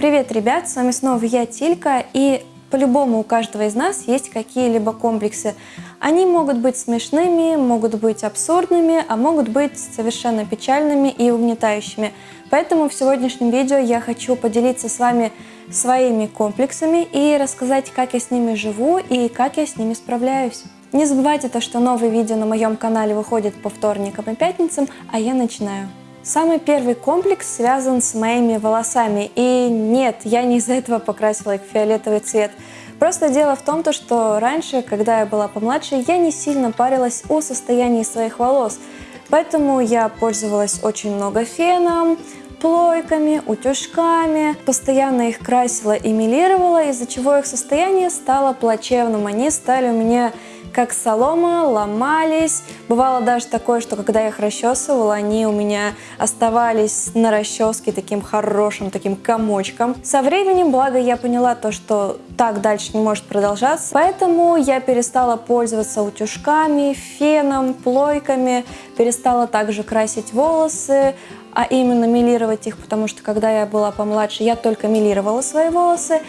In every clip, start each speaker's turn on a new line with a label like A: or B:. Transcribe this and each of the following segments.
A: Привет, ребят! С вами снова я, Тилька, и по-любому у каждого из нас есть какие-либо комплексы. Они могут быть смешными, могут быть абсурдными, а могут быть совершенно печальными и угнетающими. Поэтому в сегодняшнем видео я хочу поделиться с вами своими комплексами и рассказать, как я с ними живу и как я с ними справляюсь. Не забывайте то, что новые видео на моем канале выходят по вторникам и пятницам, а я начинаю. Самый первый комплекс связан с моими волосами. И нет, я не из-за этого покрасила их в фиолетовый цвет. Просто дело в том, что раньше, когда я была помладше, я не сильно парилась о состоянии своих волос. Поэтому я пользовалась очень много феном, плойками, утюжками, постоянно их красила и милировала, из-за чего их состояние стало плачевным. Они стали у меня как солома, ломались. Бывало даже такое, что когда я их расчесывала, они у меня оставались на расческе таким хорошим, таким комочком. Со временем, благо, я поняла то, что так дальше не может продолжаться, поэтому я перестала пользоваться утюжками, феном, плойками, перестала также красить волосы, а именно милировать их, потому что когда я была помладше, я только милировала свои волосы.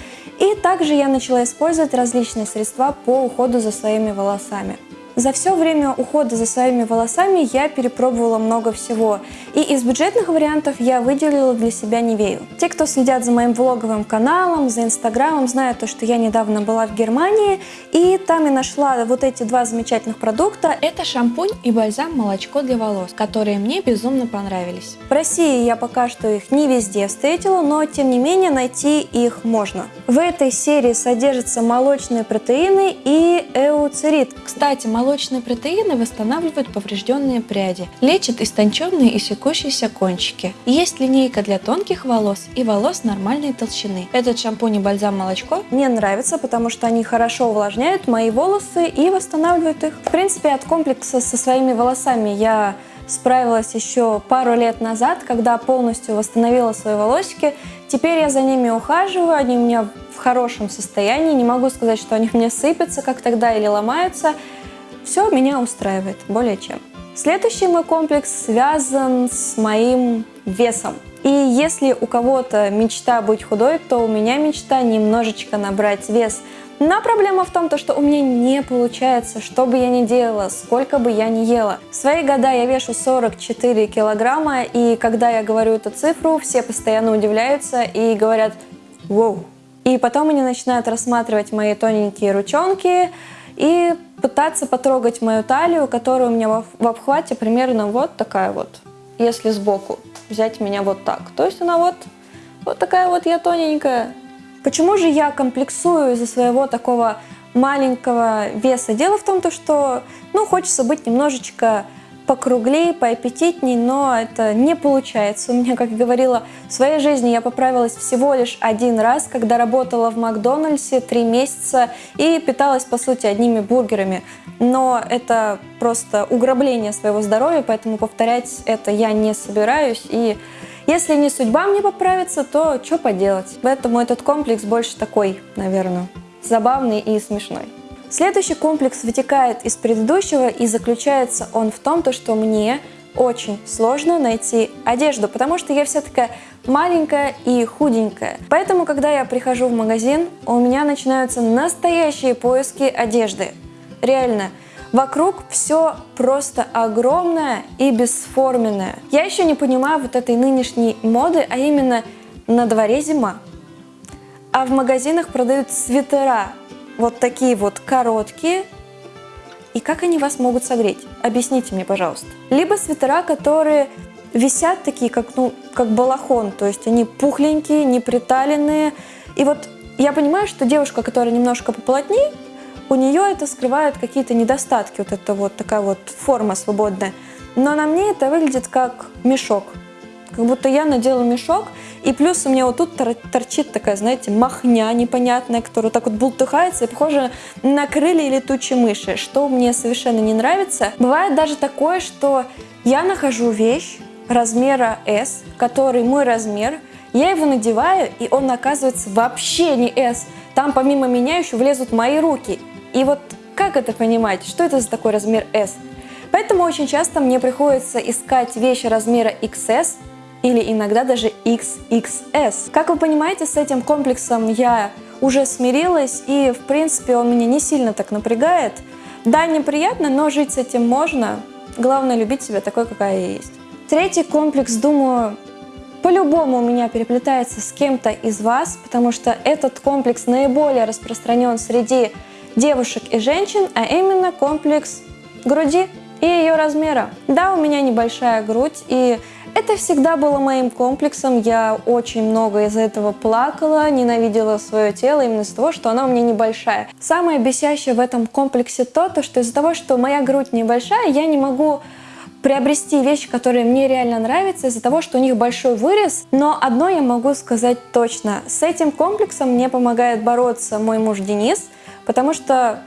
A: И также я начала использовать различные средства по уходу за своими волосами. За все время ухода за своими волосами я перепробовала много всего. И из бюджетных вариантов я выделила для себя Невею. Те, кто следят за моим влоговым каналом, за инстаграмом, знают то, что я недавно была в Германии. И там я нашла вот эти два замечательных продукта.
B: Это шампунь и бальзам молочко для волос, которые мне безумно понравились.
A: В России я пока что их не везде встретила, но тем не менее найти их можно. В этой серии содержатся молочные протеины и эуцерит.
B: Кстати, молочные протеины восстанавливают поврежденные пряди, лечат истонченные и секущиеся кончики. Есть линейка для тонких волос и волос нормальной толщины. Этот шампунь и бальзам молочко
A: мне нравится, потому что они хорошо увлажняют мои волосы и восстанавливают их. В принципе, от комплекса со своими волосами я справилась еще пару лет назад, когда полностью восстановила свои волосики. Теперь я за ними ухаживаю, они у меня в хорошем состоянии. Не могу сказать, что они меня сыпятся, как тогда, или ломаются. Все меня устраивает, более чем. Следующий мой комплекс связан с моим весом. И если у кого-то мечта быть худой, то у меня мечта немножечко набрать вес. Но проблема в том, что у меня не получается, что бы я ни делала, сколько бы я ни ела. В свои года я вешу 44 килограмма, и когда я говорю эту цифру, все постоянно удивляются и говорят «Воу». И потом они начинают рассматривать мои тоненькие ручонки, и пытаться потрогать мою талию, которая у меня в обхвате примерно вот такая вот. Если сбоку взять меня вот так. То есть она вот, вот такая вот я тоненькая. Почему же я комплексую из-за своего такого маленького веса? Дело в том, что ну, хочется быть немножечко покруглее, поаппетитней, но это не получается. У меня, как говорила, в своей жизни я поправилась всего лишь один раз, когда работала в Макдональдсе три месяца и питалась, по сути, одними бургерами. Но это просто угробление своего здоровья, поэтому повторять это я не собираюсь. И если не судьба мне поправиться, то что поделать? Поэтому этот комплекс больше такой, наверное, забавный и смешной. Следующий комплекс вытекает из предыдущего и заключается он в том, то, что мне очень сложно найти одежду, потому что я вся такая маленькая и худенькая. Поэтому, когда я прихожу в магазин, у меня начинаются настоящие поиски одежды. Реально, вокруг все просто огромное и бесформенное. Я еще не понимаю вот этой нынешней моды, а именно на дворе зима. А в магазинах продают свитера, вот такие вот короткие. И как они вас могут согреть? Объясните мне, пожалуйста. Либо свитера, которые висят такие, как, ну, как балахон, то есть они пухленькие, неприталенные. И вот я понимаю, что девушка, которая немножко поплотнее, у нее это скрывает какие-то недостатки, вот это вот такая вот форма свободная. Но на мне это выглядит как мешок. Как будто я надела мешок, и плюс у меня вот тут торчит такая, знаете, махня непонятная, которая так вот бултыхается и похожа на крылья летучей мыши, что мне совершенно не нравится. Бывает даже такое, что я нахожу вещь размера S, который мой размер, я его надеваю, и он оказывается вообще не S. Там помимо меня еще влезут мои руки. И вот как это понимать? Что это за такой размер S? Поэтому очень часто мне приходится искать вещи размера XS, или иногда даже XXS. Как вы понимаете, с этим комплексом я уже смирилась, и в принципе он меня не сильно так напрягает. Да, неприятно, но жить с этим можно. Главное любить себя такой, какая я есть. Третий комплекс, думаю, по-любому у меня переплетается с кем-то из вас, потому что этот комплекс наиболее распространен среди девушек и женщин, а именно комплекс груди и ее размера. Да, у меня небольшая грудь, и это всегда было моим комплексом. Я очень много из-за этого плакала, ненавидела свое тело именно из-за того, что оно у меня небольшая. Самое бесящее в этом комплексе то, то что из-за того, что моя грудь небольшая, я не могу приобрести вещи, которые мне реально нравятся из-за того, что у них большой вырез. Но одно я могу сказать точно. С этим комплексом мне помогает бороться мой муж Денис, потому что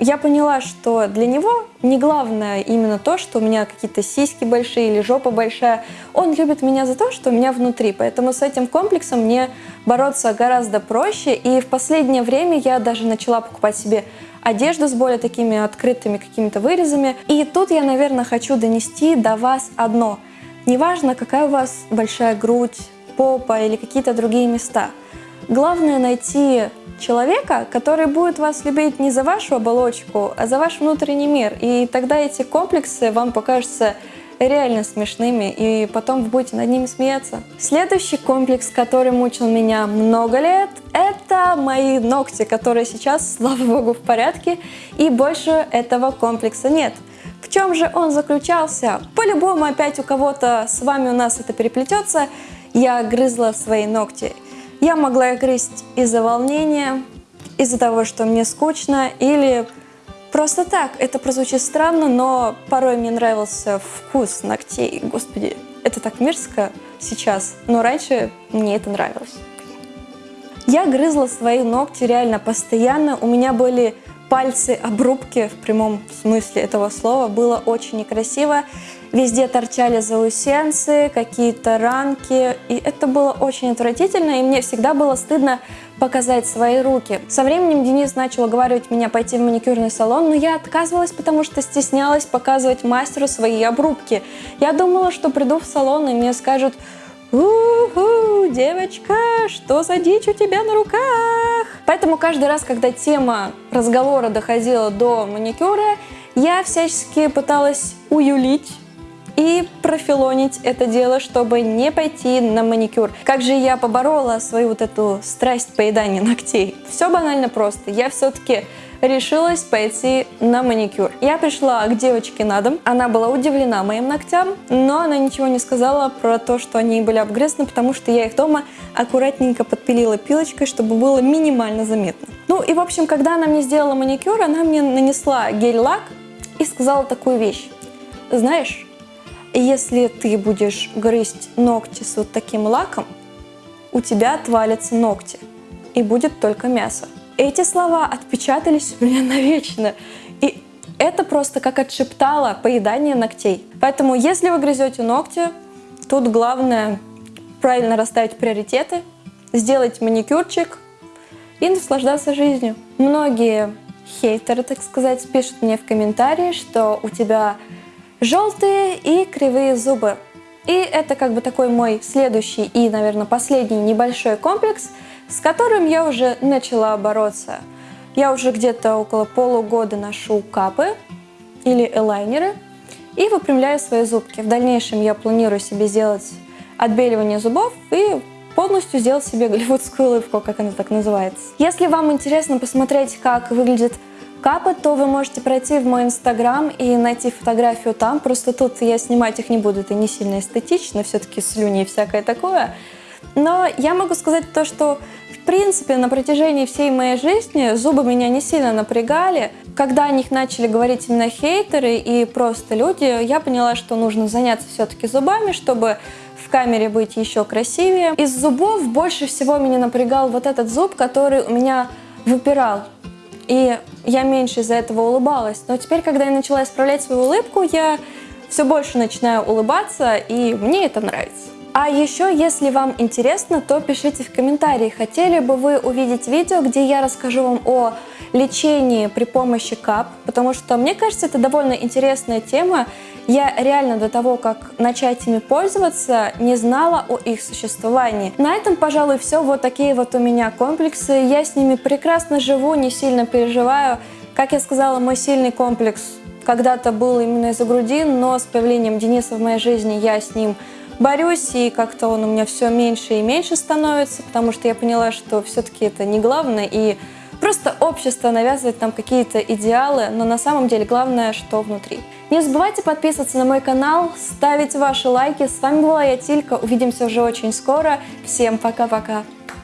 A: я поняла, что для него не главное именно то, что у меня какие-то сиськи большие или жопа большая. Он любит меня за то, что у меня внутри. Поэтому с этим комплексом мне бороться гораздо проще. И в последнее время я даже начала покупать себе одежду с более такими открытыми какими-то вырезами. И тут я, наверное, хочу донести до вас одно. Неважно, какая у вас большая грудь, попа или какие-то другие места. Главное найти человека, который будет вас любить не за вашу оболочку, а за ваш внутренний мир. И тогда эти комплексы вам покажутся реально смешными, и потом вы будете над ними смеяться. Следующий комплекс, который мучил меня много лет, это мои ногти, которые сейчас, слава богу, в порядке, и больше этого комплекса нет. В чем же он заключался? По-любому опять у кого-то с вами у нас это переплетется. Я грызла свои ногти. Я могла грызть из-за волнения, из-за того, что мне скучно, или Просто так, это прозвучит странно, но порой мне нравился вкус ногтей. Господи, это так мерзко сейчас, но раньше мне это нравилось. Я грызла свои ногти реально постоянно. У меня были пальцы обрубки в прямом смысле этого слова. Было очень некрасиво. Везде торчали заусенцы, какие-то ранки. И это было очень отвратительно. И мне всегда было стыдно показать свои руки. Со временем Денис начал уговаривать меня пойти в маникюрный салон, но я отказывалась, потому что стеснялась показывать мастеру свои обрубки. Я думала, что приду в салон и мне скажут «У-ху, девочка, что за дичь у тебя на руках?» Поэтому каждый раз, когда тема разговора доходила до маникюра, я всячески пыталась уюлить и профилонить это дело, чтобы не пойти на маникюр. Как же я поборола свою вот эту страсть поедания ногтей? Все банально просто. Я все-таки решилась пойти на маникюр. Я пришла к девочке на дом, она была удивлена моим ногтям, но она ничего не сказала про то, что они были обгрызаны, потому что я их дома аккуратненько подпилила пилочкой, чтобы было минимально заметно. Ну и в общем, когда она мне сделала маникюр, она мне нанесла гель-лак и сказала такую вещь. Знаешь, если ты будешь грызть ногти с вот таким лаком, у тебя отвалятся ногти и будет только мясо. Эти слова отпечатались у меня навечно. И это просто как отшептало поедание ногтей. Поэтому, если вы грызете ногти, тут главное правильно расставить приоритеты, сделать маникюрчик и наслаждаться жизнью. Многие хейтеры, так сказать, пишут мне в комментарии, что у тебя желтые и кривые зубы. И это как бы такой мой следующий и, наверное, последний небольшой комплекс, с которым я уже начала бороться. Я уже где-то около полугода ношу капы или элайнеры и выпрямляю свои зубки. В дальнейшем я планирую себе сделать отбеливание зубов и полностью сделать себе голливудскую улыбку, как она так называется. Если вам интересно посмотреть, как выглядит капы, то вы можете пройти в мой инстаграм и найти фотографию там. Просто тут я снимать их не буду, это не сильно эстетично, все-таки слюни и всякое такое. Но я могу сказать то, что в принципе на протяжении всей моей жизни зубы меня не сильно напрягали. Когда о них начали говорить именно хейтеры и просто люди, я поняла, что нужно заняться все-таки зубами, чтобы в камере быть еще красивее. Из зубов больше всего меня напрягал вот этот зуб, который у меня выпирал. И я меньше из-за этого улыбалась. Но теперь, когда я начала исправлять свою улыбку, я все больше начинаю улыбаться, и мне это нравится. А еще, если вам интересно, то пишите в комментарии, хотели бы вы увидеть видео, где я расскажу вам о лечении при помощи кап, потому что мне кажется, это довольно интересная тема, Я реально до того, как начать ими пользоваться, не знала о их существовании. На этом, пожалуй, все. Вот такие вот у меня комплексы. Я с ними прекрасно живу, не сильно переживаю. Как я сказала, мой сильный комплекс когда-то был именно из-за груди, но с появлением Дениса в моей жизни я с ним борюсь, и как-то он у меня все меньше и меньше становится, потому что я поняла, что все-таки это не главное, и просто общество навязывает нам какие-то идеалы, но на самом деле главное, что внутри. Не забывайте подписываться на мой канал, ставить ваши лайки. С вами была я, Тилька. Увидимся уже очень скоро. Всем пока-пока.